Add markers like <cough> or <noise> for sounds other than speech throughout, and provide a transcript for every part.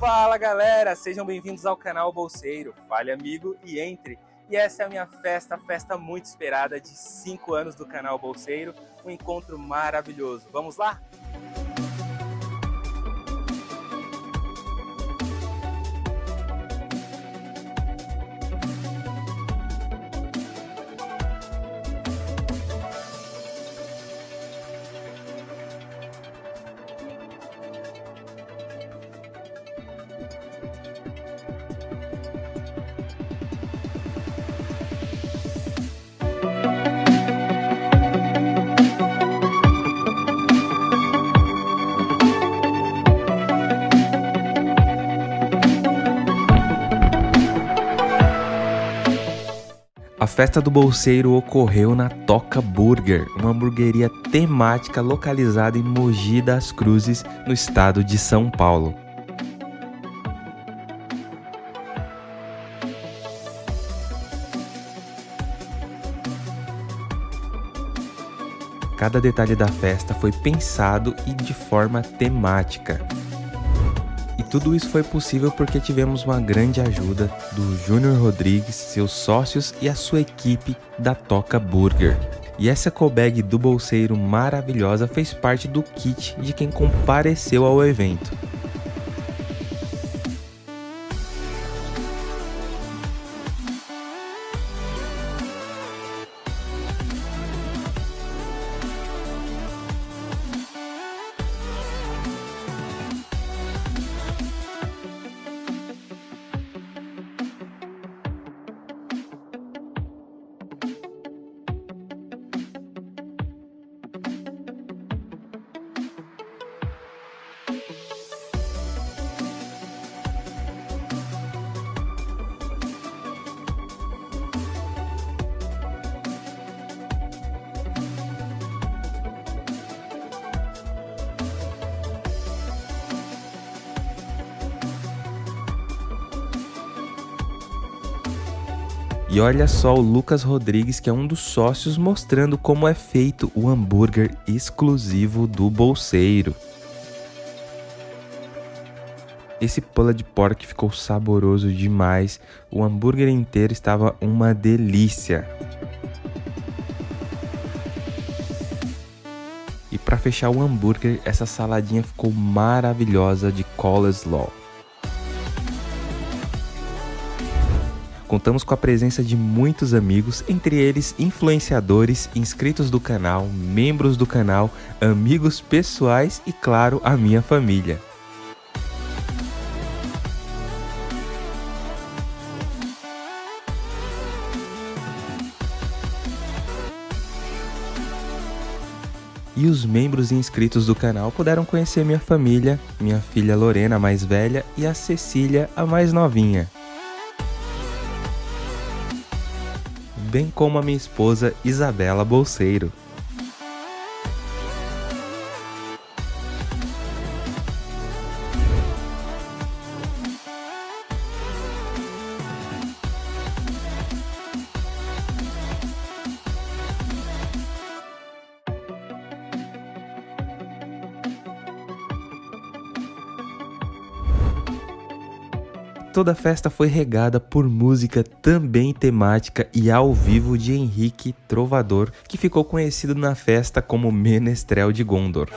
Fala galera, sejam bem-vindos ao canal Bolseiro. Fale amigo e entre. E essa é a minha festa, festa muito esperada de 5 anos do canal Bolseiro, um encontro maravilhoso. Vamos lá? Festa do bolseiro ocorreu na Toca Burger, uma hamburgueria temática localizada em Mogi das Cruzes, no estado de São Paulo. Cada detalhe da festa foi pensado e de forma temática. Tudo isso foi possível porque tivemos uma grande ajuda do Júnior Rodrigues, seus sócios e a sua equipe da Toca Burger. E essa ecobag do bolseiro maravilhosa fez parte do kit de quem compareceu ao evento. E olha só o Lucas Rodrigues, que é um dos sócios, mostrando como é feito o hambúrguer exclusivo do bolseiro. Esse pulled pork ficou saboroso demais, o hambúrguer inteiro estava uma delícia. E para fechar o hambúrguer, essa saladinha ficou maravilhosa de coleslaw. Contamos com a presença de muitos amigos, entre eles influenciadores, inscritos do canal, membros do canal, amigos pessoais e, claro, a minha família. E os membros e inscritos do canal puderam conhecer minha família, minha filha Lorena, a mais velha, e a Cecília, a mais novinha. Bem como a minha esposa Isabela Bolseiro. Toda a festa foi regada por música também temática e ao vivo de Henrique Trovador, que ficou conhecido na festa como Menestrel de Gondor.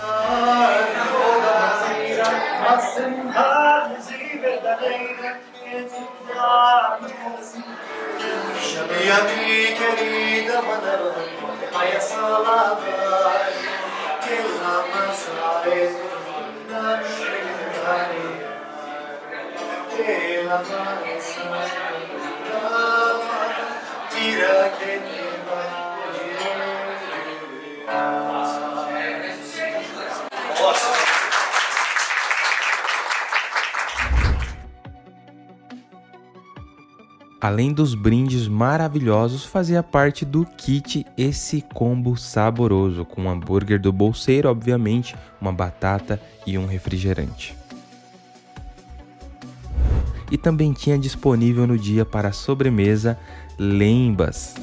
Além dos brindes maravilhosos, fazia parte do kit esse combo saboroso, com um hambúrguer do bolseiro, obviamente, uma batata e um refrigerante e também tinha disponível no dia para sobremesa lembas.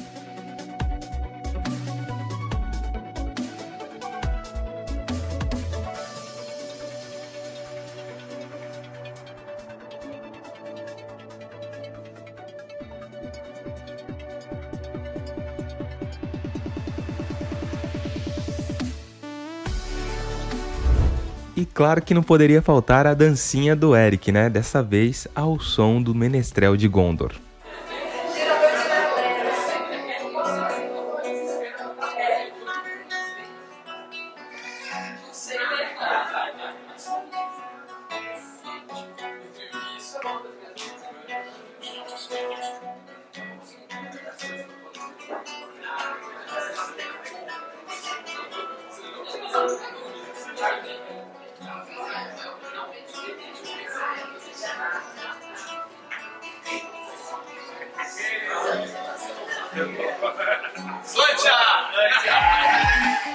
E claro que não poderia faltar a dancinha do Eric, né? Dessa vez ao som do Menestrel de Gondor.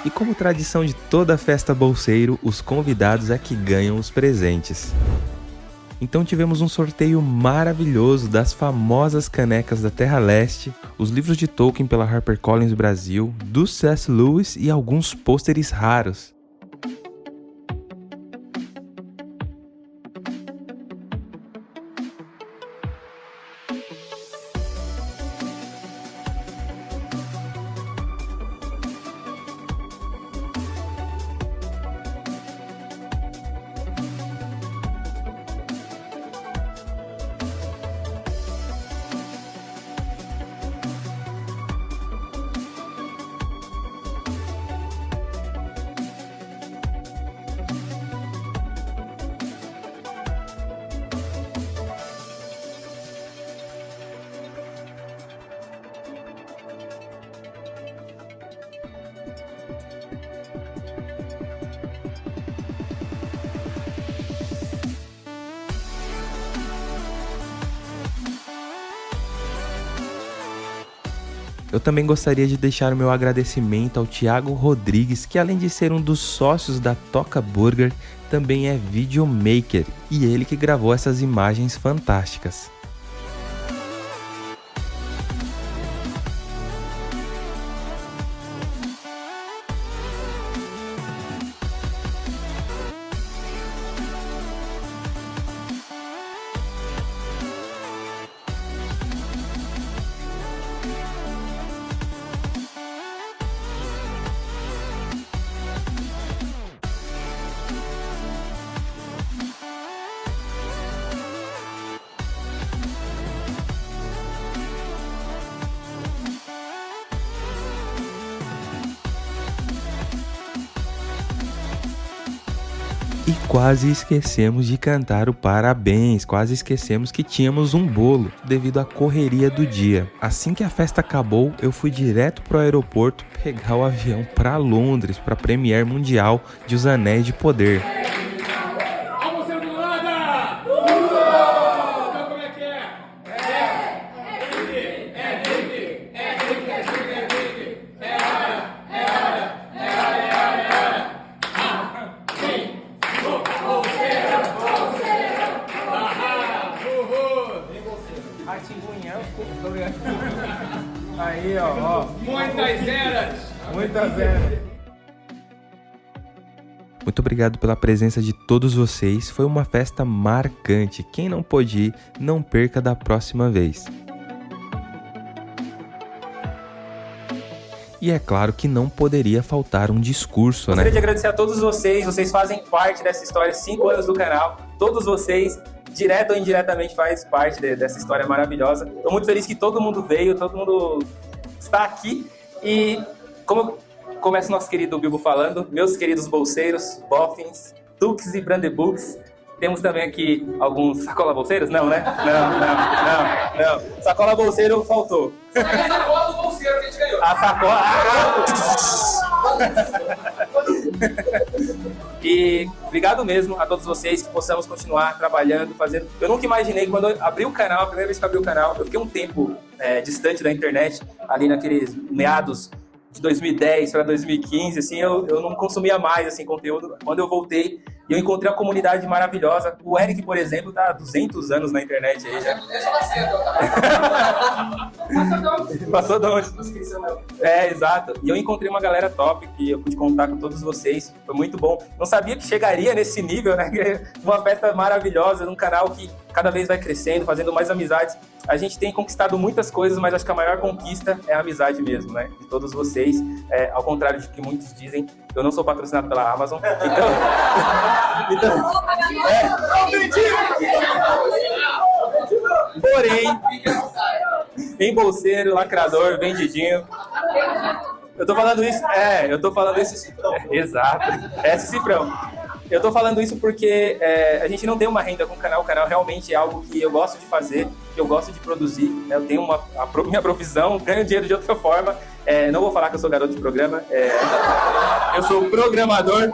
E como tradição de toda festa bolseiro, os convidados é que ganham os presentes. Então tivemos um sorteio maravilhoso das famosas canecas da Terra Leste, os livros de Tolkien pela HarperCollins Brasil, do C.S. Lewis e alguns pôsteres raros. Eu também gostaria de deixar o meu agradecimento ao Thiago Rodrigues, que além de ser um dos sócios da Toca Burger, também é videomaker e ele que gravou essas imagens fantásticas. E quase esquecemos de cantar o parabéns, quase esquecemos que tínhamos um bolo devido à correria do dia. Assim que a festa acabou, eu fui direto pro aeroporto pegar o avião para Londres para a Premiere Mundial de Os Anéis de Poder. Eras! Muito obrigado pela presença de todos vocês. Foi uma festa marcante. Quem não pôde ir, não perca da próxima vez. E é claro que não poderia faltar um discurso, Gostaria né? de agradecer a todos vocês, vocês fazem parte dessa história, cinco anos do canal, todos vocês, direto ou indiretamente, faz parte de, dessa história maravilhosa. Estou muito feliz que todo mundo veio, todo mundo está aqui e como começa o nosso querido Bilbo falando, meus queridos bolseiros, boffins, tux e brandebooks, temos também aqui alguns sacola bolseiros? Não, né? Não, não, não, não. Sacola bolseiro faltou. A sacola do bolseiro que a gente ganhou. A sacola. e obrigado mesmo a todos vocês que possamos continuar trabalhando, fazendo. Eu nunca imaginei quando eu abri o canal, a primeira vez que eu abri o canal, eu fiquei um tempo é, distante da internet, ali naqueles meados de 2010 para 2015, assim, eu, eu não consumia mais assim conteúdo. Quando eu voltei, eu encontrei uma comunidade maravilhosa. O Eric, por exemplo, tá há 200 anos na internet aí já. Tá? Passa <laughs> não. Passou de onde? É, exato. E eu encontrei uma galera top que eu pude contar com todos vocês. Foi muito bom. Não sabia que chegaria nesse nível, né? <laughs> Uma festa maravilhosa, num canal que cada vez vai crescendo, fazendo mais amizades. A gente tem conquistado muitas coisas, mas acho que a maior conquista é a amizade mesmo, né? De todos vocês. É, ao contrário de que muitos dizem, eu não sou patrocinado pela Amazon. Então. então é. Porém, em bolseiro, lacrador, vendidinho. Eu tô falando isso. É, eu tô falando isso. É, exato. É esse cifrão. Eu tô falando isso porque é, a gente não tem uma renda com o canal. O canal realmente é algo que eu gosto de fazer, eu gosto de produzir. Né? Eu tenho uma, a <laughs> minha profissão, ganho dinheiro de outra forma. É, não vou falar que eu sou garoto de programa. É, eu sou programador.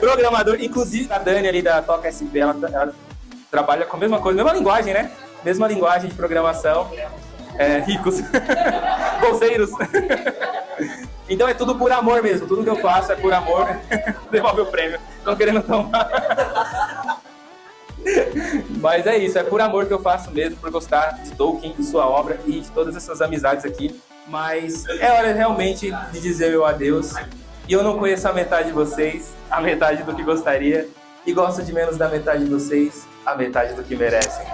Programador. Inclusive, a Dani ali da Toca SP, ela, ela trabalha com a mesma coisa, mesma linguagem, né? Mesma linguagem de programação. É, ricos. <laughs> Bolseiros. <laughs> Então é tudo por amor mesmo. Tudo que eu faço é por amor. Devolve o prêmio. Estão querendo tomar. Mas é isso, é por amor que eu faço mesmo, por gostar de Tolkien, de sua obra e de todas essas amizades aqui. Mas é hora realmente de dizer meu adeus. E eu não conheço a metade de vocês, a metade do que gostaria. E gosto de menos da metade de vocês, a metade do que merecem.